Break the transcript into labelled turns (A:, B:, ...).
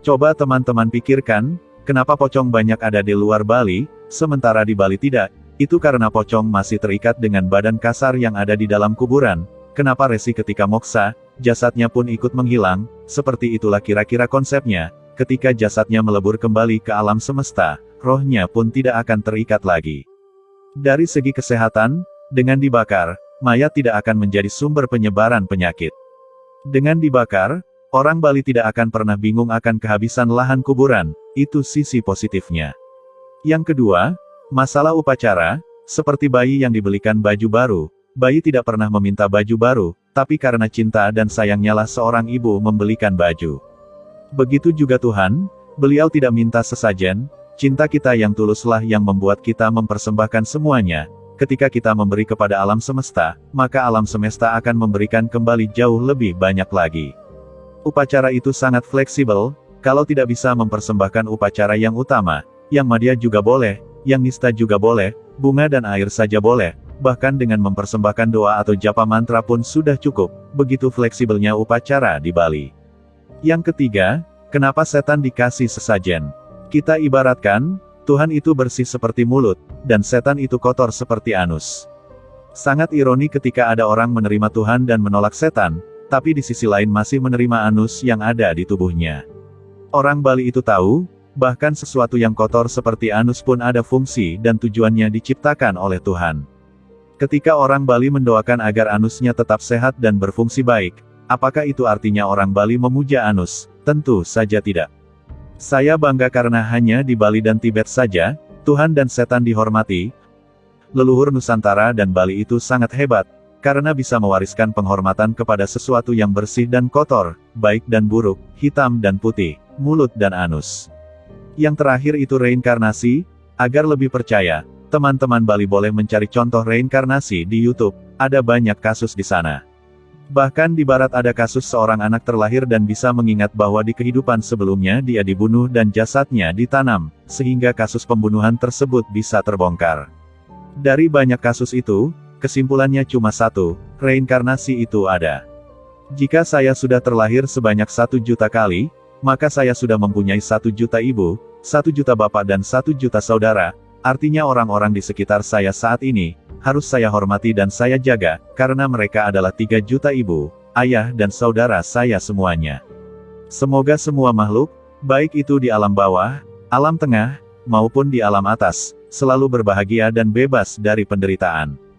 A: Coba teman-teman pikirkan, kenapa pocong banyak ada di luar Bali, sementara di Bali tidak, itu karena pocong masih terikat dengan badan kasar yang ada di dalam kuburan, kenapa resi ketika moksa, jasadnya pun ikut menghilang, seperti itulah kira-kira konsepnya, ketika jasadnya melebur kembali ke alam semesta, rohnya pun tidak akan terikat lagi. Dari segi kesehatan, dengan dibakar, mayat tidak akan menjadi sumber penyebaran penyakit. Dengan dibakar, Orang Bali tidak akan pernah bingung akan kehabisan lahan kuburan, itu sisi positifnya. Yang kedua, masalah upacara, seperti bayi yang dibelikan baju baru, bayi tidak pernah meminta baju baru, tapi karena cinta dan sayangnya lah seorang ibu membelikan baju. Begitu juga Tuhan, beliau tidak minta sesajen, cinta kita yang tuluslah yang membuat kita mempersembahkan semuanya, ketika kita memberi kepada alam semesta, maka alam semesta akan memberikan kembali jauh lebih banyak lagi. Upacara itu sangat fleksibel, kalau tidak bisa mempersembahkan upacara yang utama, yang madya juga boleh, yang nista juga boleh, bunga dan air saja boleh, bahkan dengan mempersembahkan doa atau japa mantra pun sudah cukup, begitu fleksibelnya upacara di Bali. Yang ketiga, kenapa setan dikasih sesajen? Kita ibaratkan, Tuhan itu bersih seperti mulut, dan setan itu kotor seperti anus. Sangat ironi ketika ada orang menerima Tuhan dan menolak setan, tapi di sisi lain masih menerima anus yang ada di tubuhnya. Orang Bali itu tahu, bahkan sesuatu yang kotor seperti anus pun ada fungsi dan tujuannya diciptakan oleh Tuhan. Ketika orang Bali mendoakan agar anusnya tetap sehat dan berfungsi baik, apakah itu artinya orang Bali memuja anus? Tentu saja tidak. Saya bangga karena hanya di Bali dan Tibet saja, Tuhan dan setan dihormati. Leluhur Nusantara dan Bali itu sangat hebat, karena bisa mewariskan penghormatan kepada sesuatu yang bersih dan kotor, baik dan buruk, hitam dan putih, mulut dan anus. Yang terakhir itu reinkarnasi, agar lebih percaya, teman-teman Bali boleh mencari contoh reinkarnasi di YouTube, ada banyak kasus di sana. Bahkan di barat ada kasus seorang anak terlahir dan bisa mengingat bahwa di kehidupan sebelumnya dia dibunuh dan jasadnya ditanam, sehingga kasus pembunuhan tersebut bisa terbongkar. Dari banyak kasus itu, Kesimpulannya cuma satu, reinkarnasi itu ada. Jika saya sudah terlahir sebanyak satu juta kali, maka saya sudah mempunyai satu juta ibu, satu juta bapak dan satu juta saudara, artinya orang-orang di sekitar saya saat ini, harus saya hormati dan saya jaga, karena mereka adalah tiga juta ibu, ayah dan saudara saya semuanya. Semoga semua makhluk, baik itu di alam bawah, alam tengah, maupun di alam atas, selalu berbahagia dan bebas dari penderitaan.